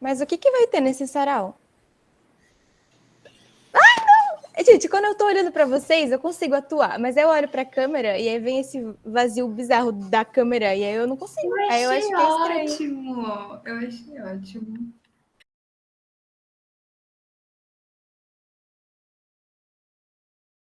Mas o que, que vai ter nesse sarau? Ai, não! Gente, quando eu tô olhando para vocês, eu consigo atuar, mas eu olho pra câmera e aí vem esse vazio bizarro da câmera e aí eu não consigo. Eu aí eu acho que é estranho. ótimo. Eu achei ótimo.